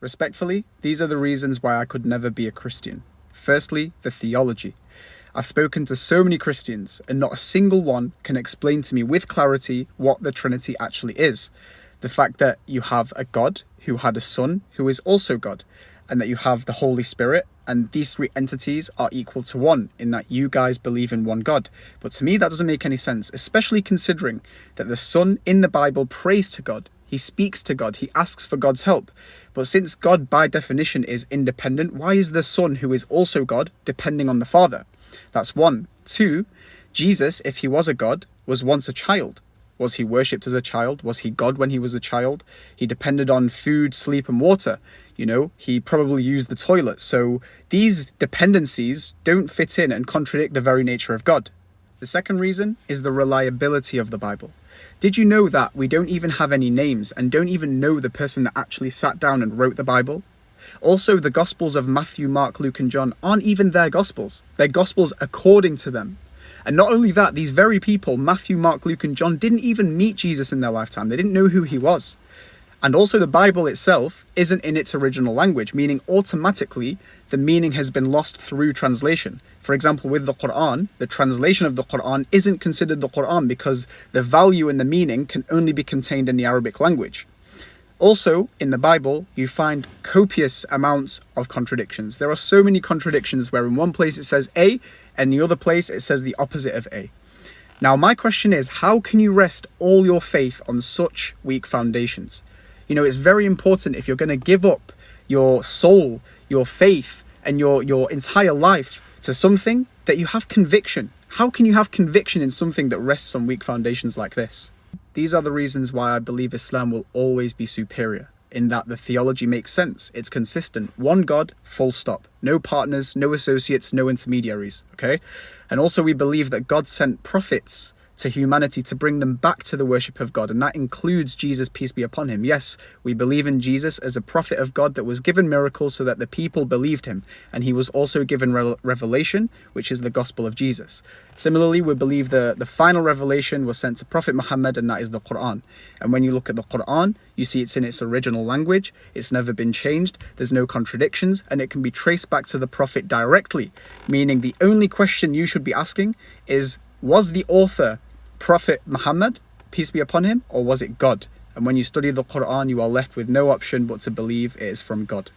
Respectfully, these are the reasons why I could never be a Christian. Firstly, the theology. I've spoken to so many Christians and not a single one can explain to me with clarity what the Trinity actually is. The fact that you have a God who had a son who is also God and that you have the Holy Spirit and these three entities are equal to one in that you guys believe in one God. But to me that doesn't make any sense, especially considering that the son in the Bible prays to God he speaks to God. He asks for God's help. But since God, by definition, is independent, why is the Son, who is also God, depending on the Father? That's one. Two, Jesus, if he was a God, was once a child. Was he worshipped as a child? Was he God when he was a child? He depended on food, sleep, and water. You know, he probably used the toilet. So these dependencies don't fit in and contradict the very nature of God. The second reason is the reliability of the Bible. Did you know that we don't even have any names and don't even know the person that actually sat down and wrote the Bible? Also, the Gospels of Matthew, Mark, Luke and John aren't even their Gospels. They're Gospels according to them. And not only that, these very people, Matthew, Mark, Luke and John, didn't even meet Jesus in their lifetime. They didn't know who he was. And also the Bible itself isn't in its original language, meaning automatically the meaning has been lost through translation. For example, with the Quran, the translation of the Quran isn't considered the Quran because the value and the meaning can only be contained in the Arabic language. Also, in the Bible, you find copious amounts of contradictions. There are so many contradictions where in one place it says A, and the other place it says the opposite of A. Now, my question is, how can you rest all your faith on such weak foundations? You know, it's very important if you're going to give up your soul, your faith, and your, your entire life to something that you have conviction. How can you have conviction in something that rests on weak foundations like this? These are the reasons why I believe Islam will always be superior, in that the theology makes sense, it's consistent, one God, full stop, no partners, no associates, no intermediaries, okay? And also we believe that God sent prophets to humanity to bring them back to the worship of God. And that includes Jesus, peace be upon him. Yes, we believe in Jesus as a prophet of God that was given miracles so that the people believed him. And he was also given re revelation, which is the gospel of Jesus. Similarly, we believe the, the final revelation was sent to Prophet Muhammad, and that is the Quran. And when you look at the Quran, you see it's in its original language, it's never been changed, there's no contradictions, and it can be traced back to the Prophet directly. Meaning the only question you should be asking is, was the author Prophet Muhammad, peace be upon him, or was it God? And when you study the Quran, you are left with no option but to believe it is from God.